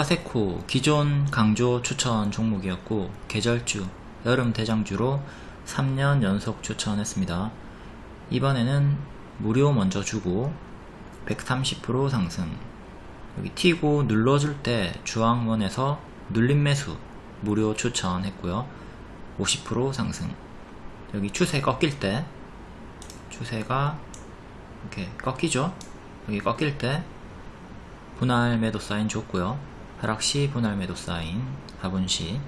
파세코 기존 강조 추천 종목이었고 계절주 여름 대장주로 3년 연속 추천했습니다. 이번에는 무료 먼저 주고 130% 상승. 여기 튀고 눌러줄 때 주황원에서 눌림 매수 무료 추천했고요. 50% 상승. 여기 추세 꺾일 때 추세가 이렇게 꺾이죠? 여기 꺾일 때 분할 매도 사인 줬고요 하락시 분할 매도 사인 하분시.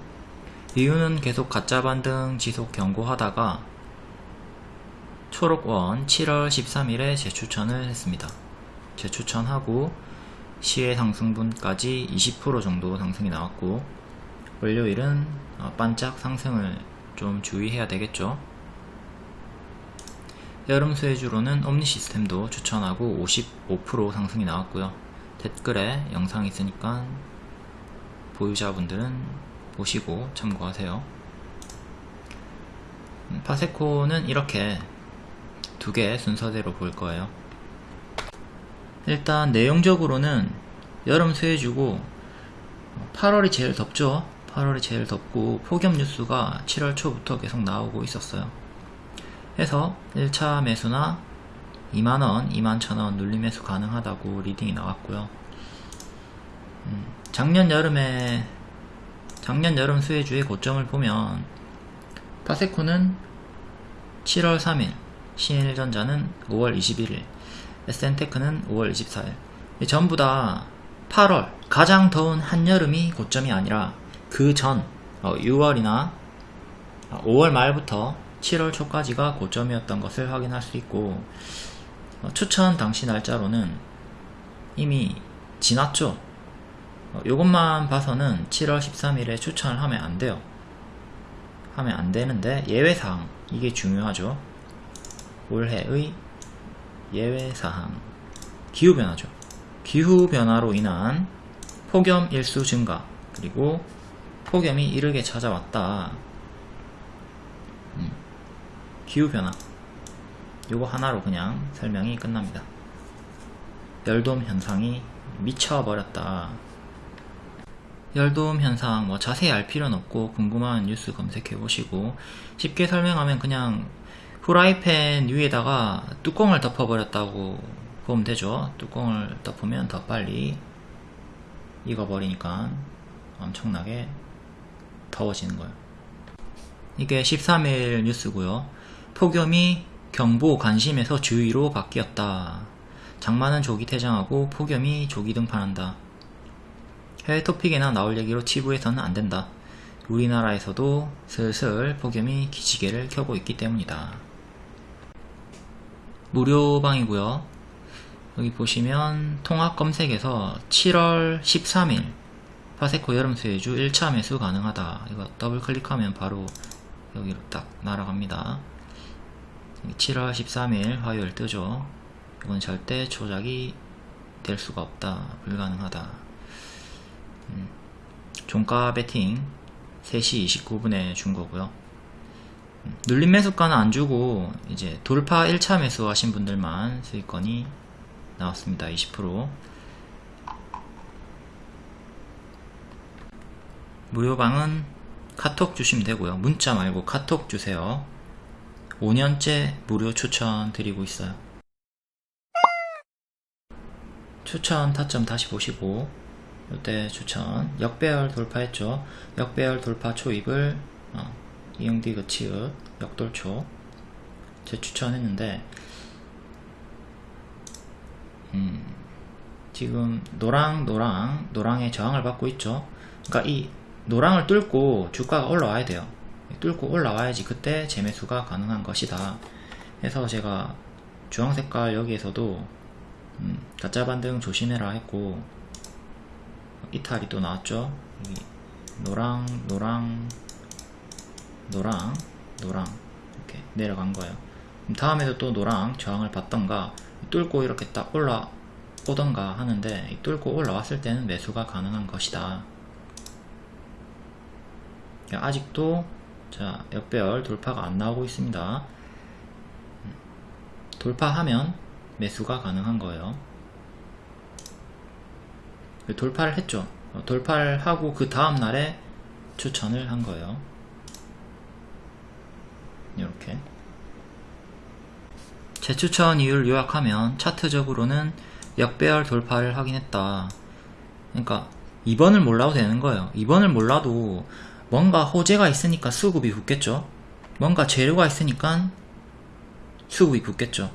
이유는 계속 가짜 반등 지속 경고하다가 초록원 7월 13일에 재추천을 했습니다. 재추천하고 시의 상승분까지 20% 정도 상승이 나왔고 월요일은 어, 반짝 상승을 좀 주의해야 되겠죠? 여름 수혜주로는 옴니 시스템도 추천하고 55% 상승이 나왔고요. 댓글에 영상 있으니까 보유자분들은 보시고 참고하세요. 음, 파세코는 이렇게 두 개 순서대로 볼 거예요. 일단 내용적으로는 여름 수혜주고 8월이 제일 덥죠? 8월이 제일 덥고 폭염 뉴스가 7월 초부터 계속 나오고 있었어요. 해서 1차 매수나 2만원, 2만 1천원 눌림 매수 가능하다고 리딩이 나왔고요. 음, 작년 여름에 작년 여름 수혜주의 고점을 보면 파세코는 7월 3일 신일전자는 5월 21일 에쎈테크는 5월 24일. 전부 다 8월 가장 더운 한여름이 고점이 아니라 그 전 6월이나 5월 말부터 7월 초까지가 고점이었던 것을 확인할 수 있고 어, 추천 당시 날짜로는 이미 지났죠 이것만 봐서는 7월 13일에 추천을 하면 안 돼요. 하면 안 되는데 예외사항 이게 중요하죠. 올해의 예외사항 기후변화죠. 기후변화로 인한 폭염 일수 증가 그리고 폭염이 이르게 찾아왔다. 음, 기후변화. 요거 하나로 그냥 설명이 끝납니다. 열돔 현상이 미쳐버렸다 열돔 현상 뭐 자세히 알 필요는 없고 궁금한 뉴스 검색해 보시고 쉽게 설명하면 그냥 프라이팬 위에다가 뚜껑을 덮어버렸다고 보면 되죠. 뚜껑을 덮으면 더 빨리 익어버리니까 엄청나게 더워지는 거예요. 이게 13일 뉴스고요. 폭염이 경보 관심에서 주의로 바뀌었다. 장마는 조기 퇴장하고 폭염이 조기 등판한다 해외 토픽에나 나올 얘기로 치부해서는 안된다. 우리나라에서도 슬슬 폭염이 기지개를 켜고 있기 때문이다. 무료방이고요. 여기 보시면 통합 검색에서 7월 13일 파세코 여름수혜주 1차 매수 가능하다. 이거 더블 클릭하면 바로 여기로 딱 날아갑니다. 7월 13일 화요일 뜨죠. 이건 절대 조작이 될 수가 없다. 불가능하다. 음, 종가 베팅 3시 29분에 준 거고요. 음, 눌림 매수가는 안 주고 이제 돌파 1차 매수 하신 분들만 수익권이 나왔습니다. 20% 무료방은 카톡 주시면 되고요. 문자 말고 카톡 주세요. 5년째 무료 추천 드리고 있어요. 추천 타점 다시 보시고 이때 추천. 역배열 돌파했죠. 역배열 돌파 초입을 어, 이응디그 치읓 역돌초. 재추천했는데 음, 지금 노랑 노랑 노랑의 저항을 받고 있죠. 그러니까 이 노랑을 뚫고 주가가 올라와야 돼요. 뚫고 올라와야지 그때 재매수가 가능한 것이다. 해서 제가 주황색깔 여기에서도 음, 가짜 반등 조심해라 했고 이탈이 또 나왔죠? 여기 노랑 노랑 노랑 노랑. 이렇게 내려간 거예요. 다음에도 또 노랑 저항을 받던가 뚫고 이렇게 딱 올라오던가 하는데 뚫고 올라왔을 때는 매수가 가능한 것이다. 아직도 자 역배열 돌파가 안 나오고 있습니다. 돌파하면 매수가 가능한 거예요 돌파를 했죠 어, 돌파를 하고 그 다음 날에 추천을 한 거예요. 이렇게 재추천 이유를 요약하면 차트적으로는 역배열 돌파를 하긴 했다. 그러니까 2번을 몰라도 되는 거예요. 2번을 몰라도 뭔가 호재가 있으니까 수급이 붙겠죠. 뭔가 재료가 있으니까 수급이 붙겠죠.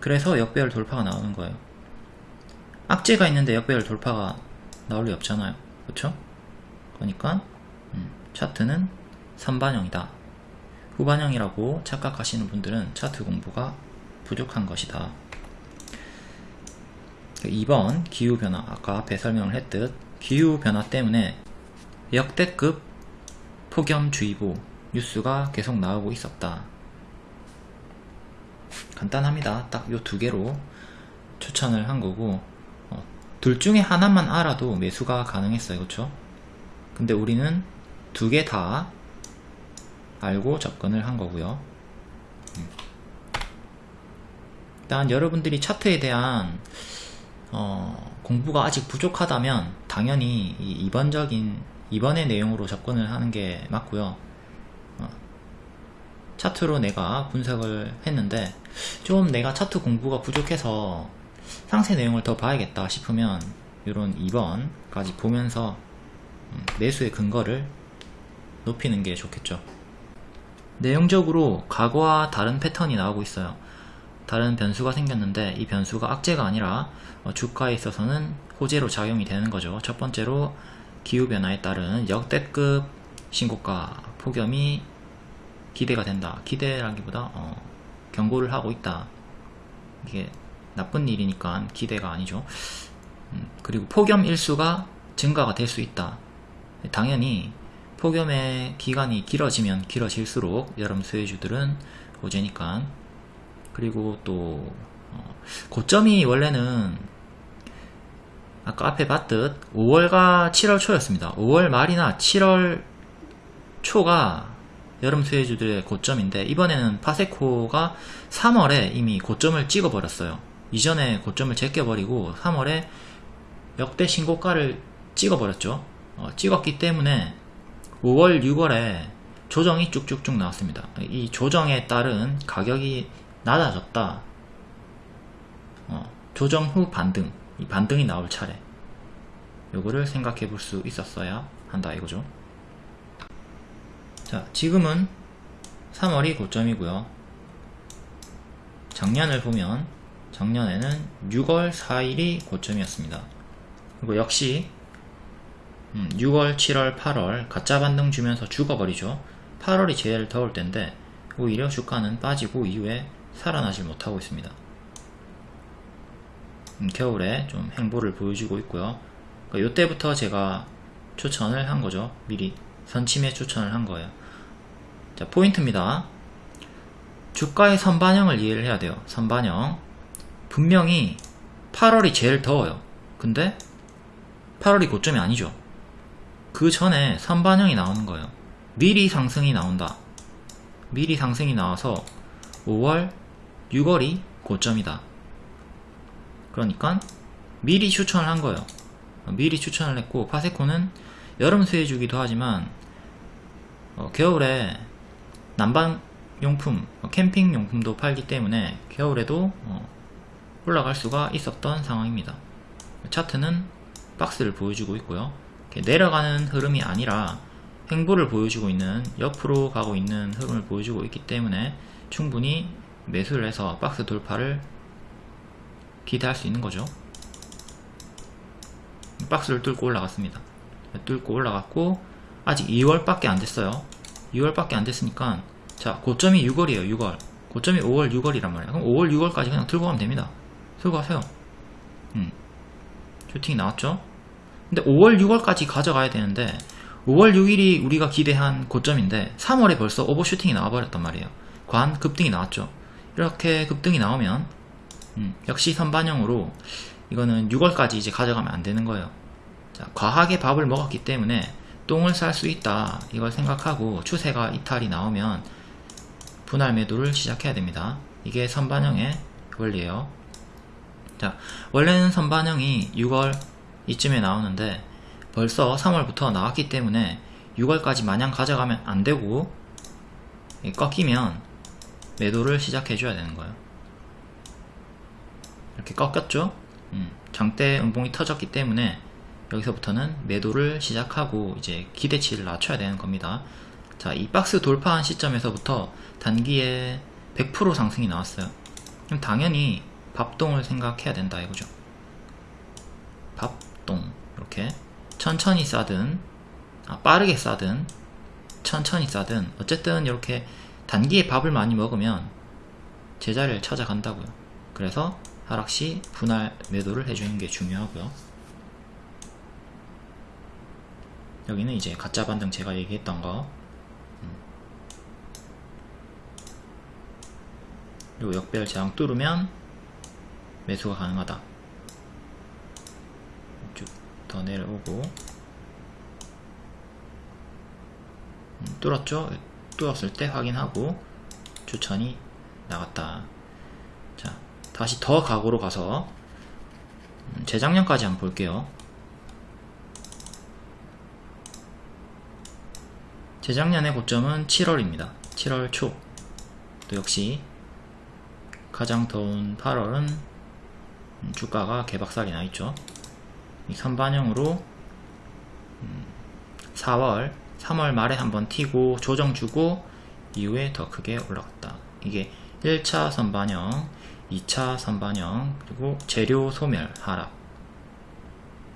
그래서 역배열 돌파가 나오는 거예요. 악재가 있는데 역배열 돌파가 나올 리 없잖아요. 그렇죠? 그러니까 음, 차트는 선반영이다. 후반영이라고 착각하시는 분들은 차트 공부가 부족한 것이다. 2번 기후변화 아까 앞에 설명을 했듯 기후변화 때문에 역대급 폭염주의보 뉴스가 계속 나오고 있었다. 간단합니다. 딱 요 두 개로 추천을 한 거고 어, 둘 중에 하나만 알아도 매수가 가능했어요. 그렇죠? 근데 우리는 두 개 다 알고 접근을 한 거고요. 음. 일단 여러분들이 차트에 대한 어, 공부가 아직 부족하다면 당연히 이 이번적인 이번의 내용으로 접근을 하는 게 맞고요. 어, 차트로 내가 분석을 했는데 좀 내가 차트 공부가 부족해서 상세 내용을 더 봐야겠다 싶으면 이런 2번까지 보면서 음, 매수의 근거를 높이는 게 좋겠죠. 내용적으로 과거와 다른 패턴이 나오고 있어요. 다른 변수가 생겼는데 이 변수가 악재가 아니라 어, 주가에 있어서는 호재로 작용이 되는 거죠. 첫 번째로 기후변화에 따른 역대급 신고가 폭염이 기대가 된다. 기대라기보다 어, 경고를 하고 있다. 이게 나쁜 일이니까 기대가 아니죠. 음, 그리고 폭염 일수가 증가가 될 수 있다. 당연히 폭염의 기간이 길어지면 길어질수록 여름 수혜주들은 호재니까 그리고 또 어, 고점이 원래는 아까 앞에 봤듯 5월과 7월 초였습니다. 5월 말이나 7월 초가 여름 수혜주들의 고점인데 이번에는 파세코가 3월에 이미 고점을 찍어버렸어요. 이전에 고점을 제껴버리고 3월에 역대 신고가를 찍어버렸죠. 어, 찍었기 때문에 5월, 6월에 조정이 쭉쭉쭉 나왔습니다. 이 조정에 따른 가격이 낮아졌다. 어, 조정 후 반등, 이 반등이 나올 차례. 요거를 생각해 볼 수 있었어야 한다 이거죠. 자, 지금은 3월이 고점이고요. 작년을 보면 작년에는 6월 4일이 고점이었습니다. 그리고 역시 6월, 7월, 8월 가짜 반등 주면서 죽어버리죠. 8월이 제일 더울 때인데 오히려 주가는 빠지고 이후에 살아나질 못하고 있습니다. 음, 겨울에 좀 행보를 보여주고 있고요. 그러니까 이때부터 제가 추천을 한 거죠. 미리 선침에 추천을 한 거예요. 자 포인트입니다. 주가의 선반영을 이해를 해야 돼요. 선반영 분명히 8월이 제일 더워요. 근데 8월이 고점이 아니죠. 그 전에 선반영이 나오는 거예요. 미리 상승이 나온다. 미리 상승이 나와서 5월, 6월이 고점이다. 그러니까 미리 추천을 한 거예요. 미리 추천을 했고 파세코는 여름 수혜주기도 하지만 어, 겨울에 난방용품, 어, 캠핑용품도 팔기 때문에 겨울에도 어, 올라갈 수가 있었던 상황입니다. 차트는 박스를 보여주고 있고요. 내려가는 흐름이 아니라 행보를 보여주고 있는 옆으로 가고 있는 흐름을 보여주고 있기 때문에 충분히 매수를 해서 박스 돌파를 기대할 수 있는 거죠. 박스를 뚫고 올라갔습니다. 뚫고 올라갔고 아직 2월밖에 안 됐어요. 2월밖에 안 됐으니까 자 고점이 6월이에요 6월. 고점이 5월 6월이란 말이에요. 그럼 5월 6월까지 그냥 들고 가면 됩니다 들고 가세요. 음. 슈팅이 나왔죠? 근데 5월 6월까지 가져가야 되는데 5월 6일이 우리가 기대한 고점인데 3월에 벌써 오버슈팅이 나와버렸단 말이에요. 관 급등이 나왔죠. 이렇게 급등이 나오면 음, 역시 선반영으로 이거는 6월까지 이제 가져가면 안 되는 거예요. 자, 과하게 밥을 먹었기 때문에 똥을 쌀 수 있다. 이걸 생각하고 추세가 이탈이 나오면 분할 매도를 시작해야 됩니다. 이게 선반영의 원리예요 자 원래는 선반영이 6월 이쯤에 나오는데 벌써 3월부터 나왔기 때문에 6월까지 마냥 가져가면 안되고 꺾이면 매도를 시작해줘야 되는 거예요. 이렇게 꺾였죠? 음, 장대 음봉이 터졌기 때문에 여기서부터는 매도를 시작하고 이제 기대치를 낮춰야 되는 겁니다. 자, 이 박스 돌파한 시점에서부터 단기에 100% 상승이 나왔어요. 그럼 당연히 밥동을 생각해야 된다 이거죠. 밥동 이렇게 천천히 싸든 아, 빠르게 싸든 천천히 싸든 어쨌든 이렇게 단기에 밥을 많이 먹으면 제자리를 찾아간다고요. 그래서 하락시 분할 매도를 해주는 게 중요하고요. 여기는 이제 가짜 반등 제가 얘기했던 거 그리고 역별 저항 뚫으면 매수가 가능하다. 쭉 더 내려오고. 음, 뚫었죠? 뚫었을 때 확인하고 추천이 나갔다. 자 다시 더 각오로 가서 음, 재작년까지 한번 볼게요. 재작년의 고점은 7월입니다. 7월 초. 또 역시 가장 더운 8월은 주가가 개박살이 나있죠. 이 선반영으로 4월 음, 3월 말에 한번 튀고 조정 주고 이후에 더 크게 올라갔다. 이게 1차 선반영 2차 선반영 그리고 재료 소멸 하락.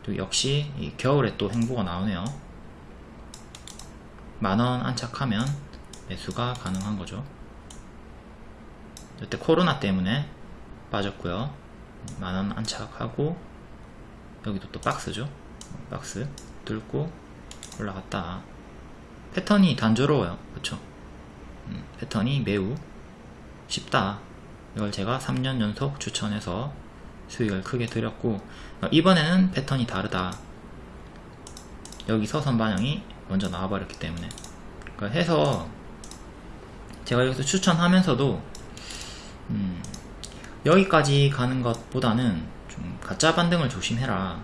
또 역시 겨울에 또 행보가 나오네요. 만원 안착하면 매수가 가능한 거죠. 이때 코로나 때문에 빠졌고요 만원 안착하고 여기도 또 박스죠? 박스 뚫고 올라갔다. 패턴이 단조로워요. 그쵸? 음, 패턴이 매우 쉽다. 이걸 제가 3년 연속 추천해서 수익을 크게 드렸고 이번에는 패턴이 다르다. 여기서 선반영이 먼저 나와버렸기 때문에. 그러니까 해서 제가 여기서 추천하면서도 음, 여기까지 가는 것보다는 좀 가짜 반등을 조심해라.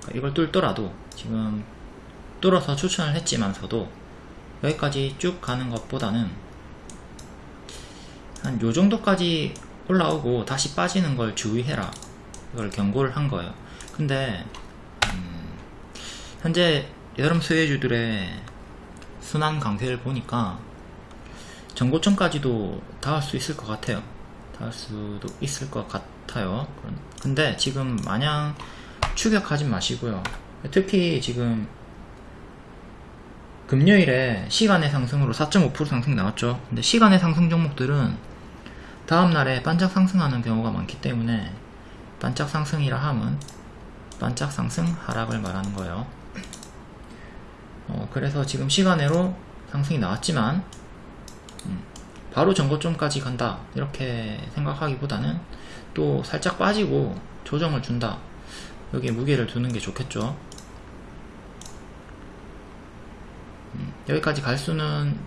그러니까 이걸 뚫더라도 지금 뚫어서 추천을 했지만서도 여기까지 쭉 가는 것보다는 한 요정도까지 올라오고 다시 빠지는 걸 주의해라. 이걸 경고를 한 거예요. 근데 음, 현재 여름 수혜주들의 순환 강세를 보니까 전고점까지도 닿을 수 있을 것 같아요 닿을 수도 있을 것 같아요. 근데 지금 마냥 추격하지 마시고요. 특히 지금 금요일에 시간의 상승으로 4.5% 상승 나왔죠. 근데 시간의 상승 종목들은 다음날에 반짝 상승하는 경우가 많기 때문에 반짝 상승이라 함은 반짝 상승 하락을 말하는 거예요. 어, 그래서 지금 시간으로 상승이 나왔지만 음, 바로 전고점까지 간다. 이렇게 생각하기보다는 또 살짝 빠지고 조정을 준다. 여기에 무게를 두는 게 좋겠죠. 음, 여기까지 갈 수는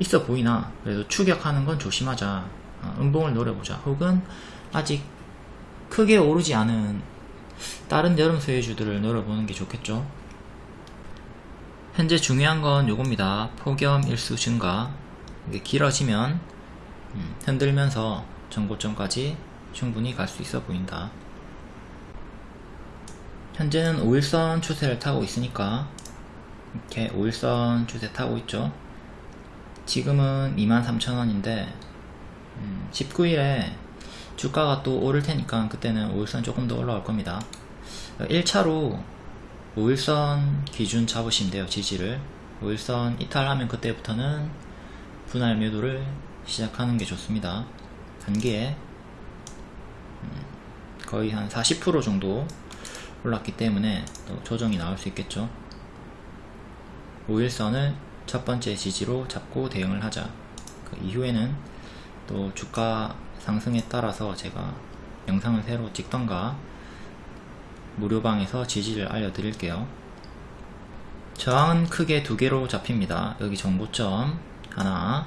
있어 보이나? 그래도 추격하는 건 조심하자. 어, 음봉을 노려보자. 혹은 아직 크게 오르지 않은 다른 여름 소유주들을 노려보는 게 좋겠죠. 현재 중요한 건 요겁니다. 폭염 일수 증가 길어지면 음, 흔들면서 전고점까지 충분히 갈 수 있어 보인다. 현재는 5일선 추세를 타고 있으니까 이렇게 5일선 추세 타고 있죠. 지금은 23,000원인데 음, 19일에 주가가 또 오를 테니까 그때는 5일선 조금 더 올라올 겁니다. 1차로 5일선 기준 잡으시면 돼요 지지를. 5일선 이탈하면 그때부터는 분할 매도를 시작하는 게 좋습니다. 단기에 음, 거의 한 40% 정도 올랐기 때문에 또 조정이 나올 수 있겠죠. 5일선을 첫 번째 지지로 잡고 대응을 하자. 그 이후에는 또 주가 상승에 따라서 제가 영상을 새로 찍던가 무료방에서 지지를 알려드릴게요. 저항은 크게 두 개로 잡힙니다. 여기 정보점 하나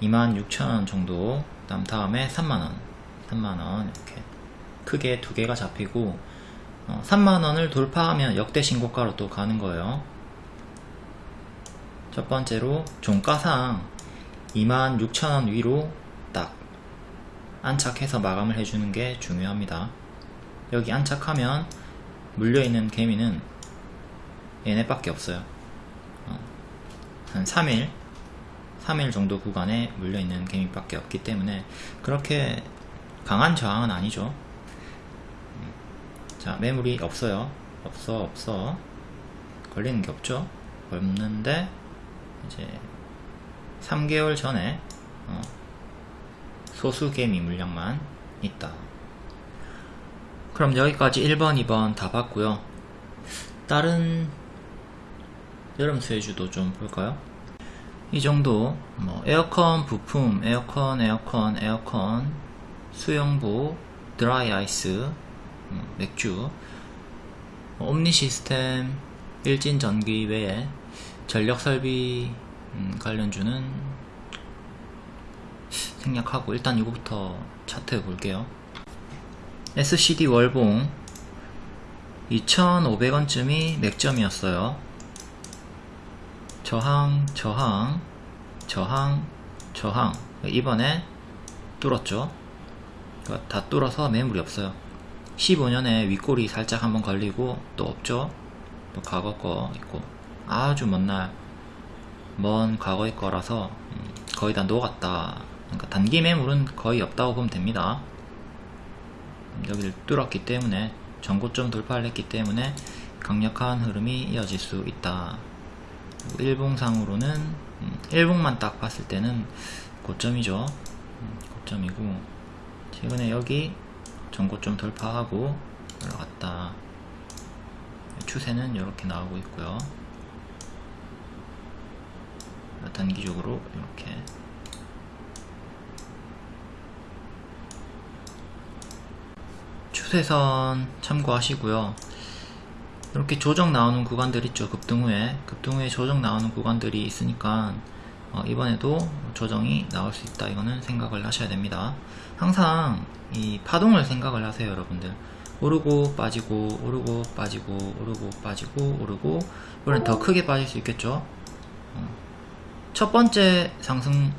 26,000원 정도 다음 다음에 3만원 3만원 이렇게 크게 두 개가 잡히고 어, 3만원을 돌파하면 역대 신고가로 또 가는 거예요. 첫 번째로 종가상 26,000원 위로 딱 안착해서 마감을 해주는 게 중요합니다. 여기 안착하면 물려있는 개미는 얘네밖에 없어요. 어, 한 3일 3일 정도 구간에 물려있는 개미밖에 없기 때문에 그렇게 강한 저항은 아니죠. 음, 자 매물이 없어요. 없어 없어. 걸리는 게 없죠. 없는데 이제 3개월 전에 어, 소수 개미 물량만 있다. 그럼 여기까지 1번 2번 다 봤고요. 다른 여름 수혜주도 좀 볼까요 이 정도 뭐 에어컨 부품 에어컨 에어컨 에어컨 수영부 드라이 아이스 음, 맥주 뭐 옴니 시스템 일진 전기 외에 전력 설비 음, 관련주는 생략하고 일단 이거부터 차트 볼게요. SCD 월봉 2,500원쯤이 맥점이었어요 저항 저항 저항 저항. 이번에 뚫었죠? 다 뚫어서 매물이 없어요. 15년에 윗골이 살짝 한번 걸리고 또 없죠? 또 과거 거 있고. 아주 먼 날 먼 과거의 거라서 음, 거의 다 녹았다. 그러니까 단기 매물은 거의 없다고 보면 됩니다. 여기를 뚫었기 때문에 전고점 돌파를 했기 때문에 강력한 흐름이 이어질 수 있다 일봉상으로는 음, 일봉만 딱 봤을 때는 고점이죠. 음, 고점이고 최근에 여기 전고점 돌파하고 올라갔다. 추세는 이렇게 나오고 있고요. 단기적으로 이렇게. 추세선 참고하시고요 이렇게 조정 나오는 구간들 있죠. 급등 후에. 급등 후에 조정 나오는 구간들이 있으니까 어, 이번에도 조정이 나올 수 있다. 이거는 생각을 하셔야 됩니다. 항상 이 파동을 생각을 하세요 여러분들. 오르고 빠지고 오르고 빠지고 오르고 빠지고 오르고. 이번엔 더 크게 빠질 수 있겠죠? 어. 첫 번째 상승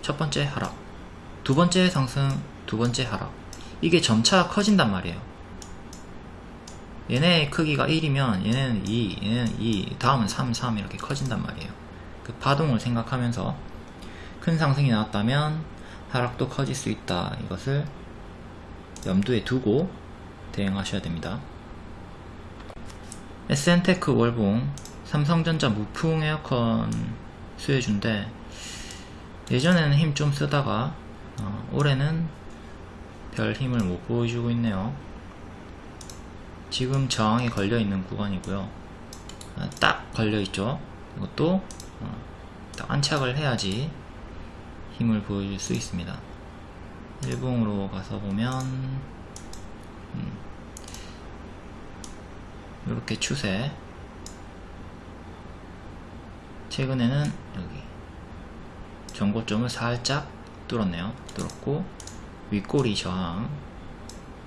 첫 번째 하락. 두 번째 상승 두 번째 하락. 이게 점차 커진단 말이에요 얘네 크기가 1이면 얘네는 2 얘네는 2 다음은 3 3 이렇게 커진단 말이에요. 그 파동을 생각하면서 큰 상승이 나왔다면 하락도 커질 수 있다. 이것을 염두에 두고 대응하셔야 됩니다. 에쎈테크 월봉 삼성전자 무풍 에어컨 수혜주인데 예전에는 힘 좀 쓰다가 어, 올해는 별 힘을 못 보여주고 있네요 지금 저항에 걸려있는 구간이고요. 아, 딱 걸려있죠? 이것도 어, 딱 안착을 해야지 힘을 보여줄 수 있습니다. 일봉으로 가서 보면 음, 이렇게 추세. 최근에는 여기 전고점을 살짝 뚫었네요. 뚫었고 윗꼬리 저항.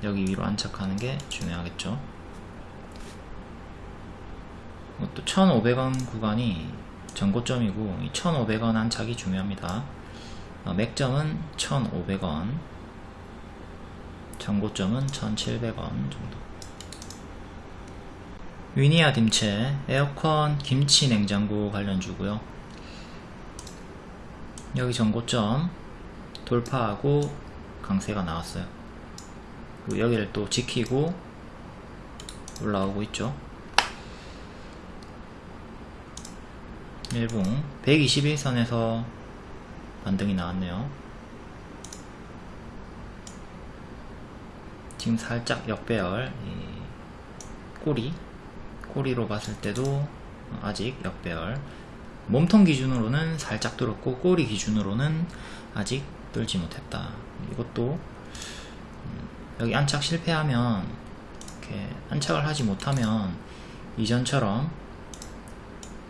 여기 위로 안착하는 게 중요하겠죠 이것도 1500원 구간이 전고점이고 이 1500원 안착이 중요합니다. 어, 맥점은 1500원 전고점은 1700원 정도. 위니아 딤체 에어컨 김치 냉장고 관련주고요. 여기 전고점 돌파하고 강세가 나왔어요. 여기를 또 지키고 올라오고 있죠 일봉 121선에서 반등이 나왔네요. 지금 살짝 역배열 꼬리 꼬리로 봤을 때도 아직 역배열. 몸통 기준으로는 살짝 뚫었고 꼬리 기준으로는 아직 뚫지 못했다. 이것도 음, 여기 안착 실패하면 이렇게 안착을 하지 못하면 이전처럼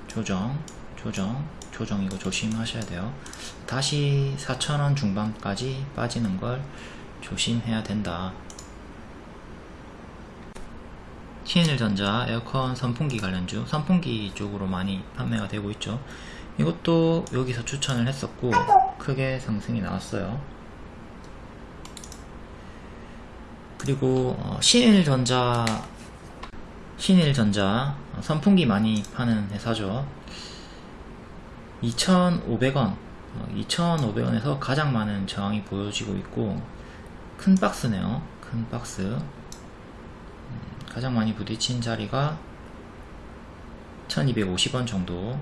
조정 조정 조정 이거 조심하셔야 돼요. 다시 4천원 중반까지 빠지는 걸 조심해야 된다. 신일전자 에어컨 선풍기 관련주 선풍기 쪽으로 많이 판매가 되고 있죠. 이것도 여기서 추천을 했었고 크게 상승이 나왔어요. 그리고 어, 신일전자 신일전자 어, 선풍기 많이 파는 회사죠 2,500원 2,500원에서 가장 많은 저항이 보여지고 있고 큰 박스네요. 큰 박스. 음, 가장 많이 부딪힌 자리가 1250원 정도.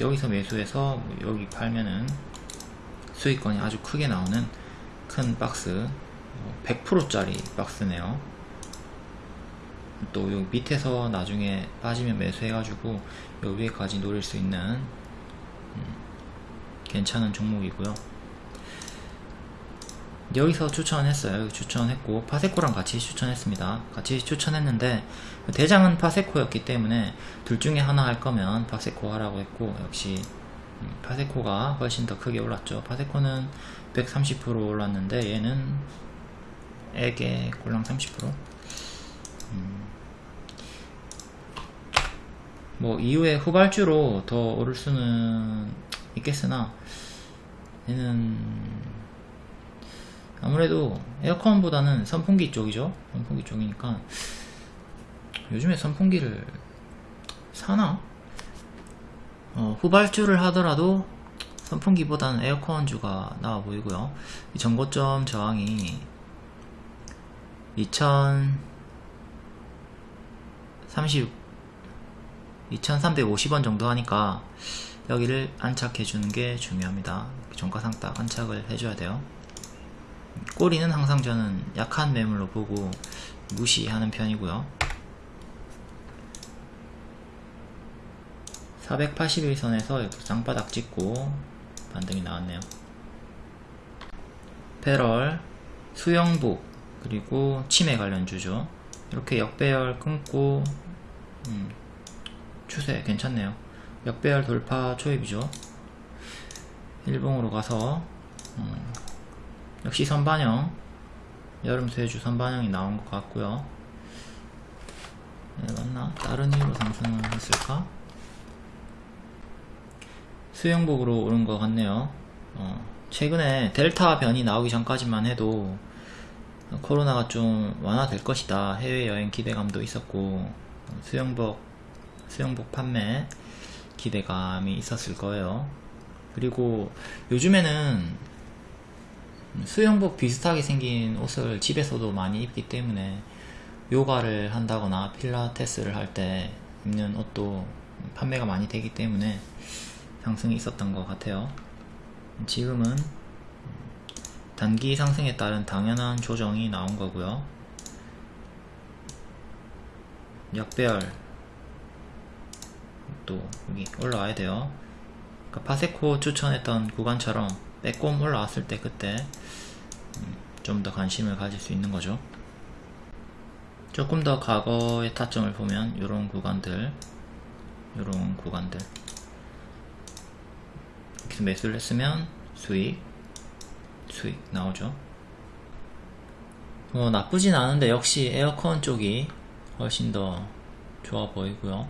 여기서 매수해서 뭐 여기 팔면은 수익권이 아주 크게 나오는 큰 박스. 100%짜리 박스네요. 또 여기 밑에서 나중에 빠지면 매수해가지고 여기 위에까지 노릴 수 있는 음, 괜찮은 종목이고요. 여기서 추천했어요. 추천했고 파세코랑 같이 추천했습니다. 같이 추천했는데 대장은 파세코였기 때문에 둘 중에 하나 할 거면 파세코 하라고 했고 역시 음, 파세코가 훨씬 더 크게 올랐죠. 파세코는 130% 올랐는데 얘는 액에 꼴랑 30% 음. 뭐 이후에 후발주로 더 오를 수는 있겠으나 얘는 아무래도 에어컨보다는 선풍기 쪽이죠 선풍기 쪽이니까 요즘에 선풍기를 사나? 어, 후발주를 하더라도 선풍기보다는 에어컨주가 나와 보이고요 이 전고점 저항이 2030 2350원 정도 하니까 여기를 안착해 주는 게 중요합니다. 종가상 딱 안착을 해줘야 돼요. 꼬리는 항상 저는 약한 매물로 보고 무시하는 편이고요. 481선에서 이렇게 쌍바닥 찍고 반등이 나왔네요. 패럴, 수영복, 그리고 치매 관련주죠. 이렇게 역배열 끊고 음, 추세 괜찮네요. 역배열 돌파 초입이죠. 일봉으로 가서 음, 역시 선반영. 여름 수혜주 선반영이 나온 것 같고요. 네, 맞나? 다른 이유로 상승을 했을까? 수영복으로 오른 것 같네요. 어, 최근에 델타 변이 나오기 전까지만 해도 코로나가 좀 완화될 것이다. 해외여행 기대감도 있었고 수영복 수영복 판매 기대감이 있었을 거예요. 그리고 요즘에는 수영복 비슷하게 생긴 옷을 집에서도 많이 입기 때문에 요가를 한다거나 필라테스를 할 때 입는 옷도 판매가 많이 되기 때문에 상승이 있었던 것 같아요. 지금은 단기 상승에 따른 당연한 조정이 나온 거고요. 역배열 또 여기 올라와야 돼요. 그러니까 파세코 추천했던 구간처럼 빼꼼 올라왔을 때 그때 음, 좀더 관심을 가질 수 있는 거죠. 조금 더 과거의 타점을 보면 이런 구간들 이런 구간들. 이렇게 매수를 했으면 수익 수익 나오죠. 뭐 나쁘진 않은데 역시 에어컨 쪽이 훨씬 더 좋아 보이고요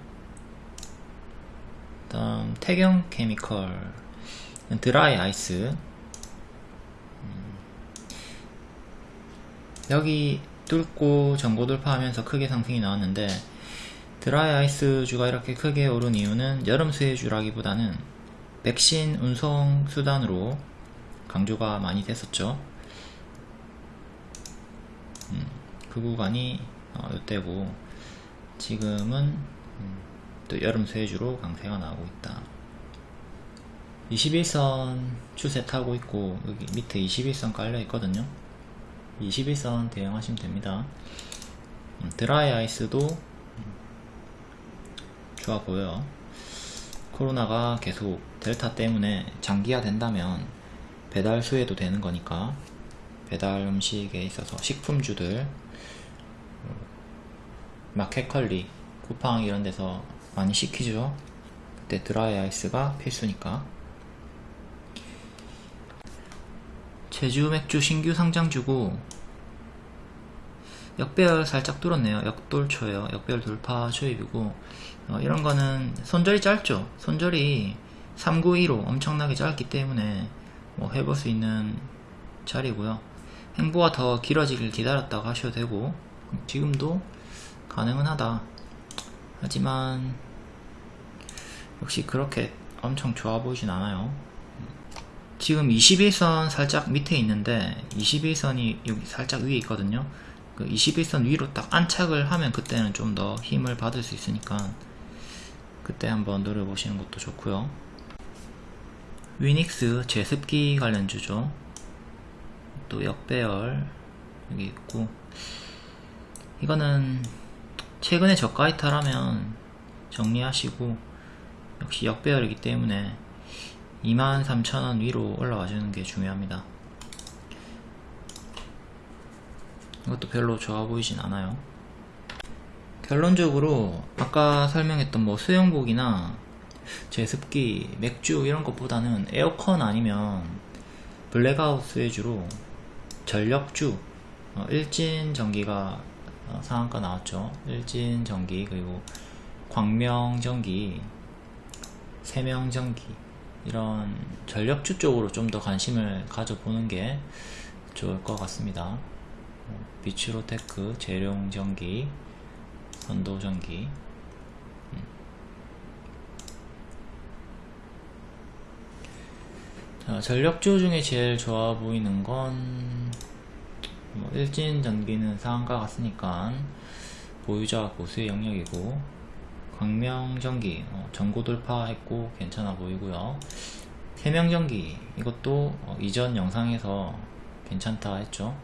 다음 태경 케미컬 드라이 아이스. 음. 여기 뚫고 전고 돌파하면서 크게 상승이 나왔는데 드라이 아이스 주가 이렇게 크게 오른 이유는 여름 수혜주라기보다는 백신 운송 수단으로 강조가 많이 됐었죠. 음, 그 구간이 어, 이때고. 지금은 음, 또 여름 수혜주로 강세가 나오고 있다. 21선 추세 타고 있고 여기 밑에 21선 깔려 있거든요. 21선 대응하시면 됩니다. 음, 드라이 아이스도 음, 좋아 보여요. 코로나가 계속 델타 때문에 장기화 된다면 배달 수혜도 되는 거니까 배달 음식에 있어서 식품주들 마켓컬리 쿠팡 이런 데서 많이 시키죠. 그때 드라이 아이스가 필수니까. 제주 맥주 신규 상장 주고 역배열 살짝 뚫었네요. 역돌초예요. 역배열 돌파 초입이고. 어, 이런 거는 손절이 짧죠. 손절이 392로 엄청나게 짧기 때문에 뭐 해볼 수 있는 자리고요. 행보가 더 길어지길 기다렸다가 하셔도 되고. 지금도 가능은 하다 하지만 역시 그렇게 엄청 좋아 보이진 않아요. 지금 21선 살짝 밑에 있는데 21선이 여기 살짝 위에 있거든요. 그 21선 위로 딱 안착을 하면 그때는 좀 더 힘을 받을 수 있으니까 그때 한번 노려보시는 것도 좋고요. 위닉스 제습기 관련주죠. 또 역배열 여기 있고. 이거는 최근에 저가 이탈하면 정리하시고 역시 역배열이기 때문에 23,000원 위로 올라와 주는 게 중요합니다. 이것도 별로 좋아 보이진 않아요. 결론적으로 아까 설명했던 뭐 수영복이나 제습기, 맥주 이런 것보다는 에어컨 아니면 블랙아웃 수혜주로 전력주 어, 일진 전기가 어, 상한가 나왔죠. 일진 전기 그리고 광명 전기 세명 전기 이런 전력주 쪽으로 좀 더 관심을 가져보는 게 좋을 것 같습니다. 어, 비츠로테크, 제룡전기, 선도전기. 음. 자, 전력주 중에 제일 좋아 보이는 건 뭐, 일진 전기는 상한가 같으니까 보유자 고수의 영역이고 광명전기 어, 전고 돌파했고 괜찮아 보이고요. 세명전기 이것도 어, 이전 영상에서 괜찮다 했죠.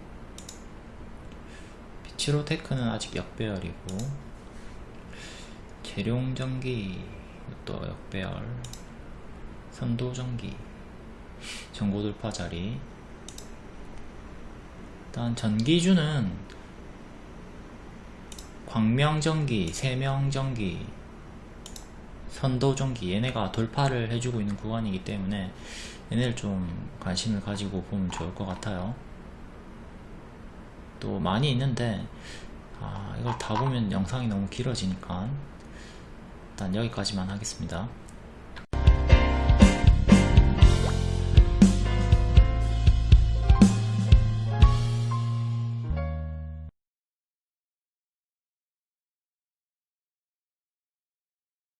비치로테크는 아직 역배열이고 재룡전기 이것도 역배열. 선도전기 전고 돌파 자리 일단 전기주는 광명전기, 세명전기, 선도전기 얘네가 돌파를 해주고 있는 구간이기 때문에 얘네를 좀 관심을 가지고 보면 좋을 것 같아요. 또 많이 있는데 아, 이걸 다 보면 영상이 너무 길어지니까 일단 여기까지만 하겠습니다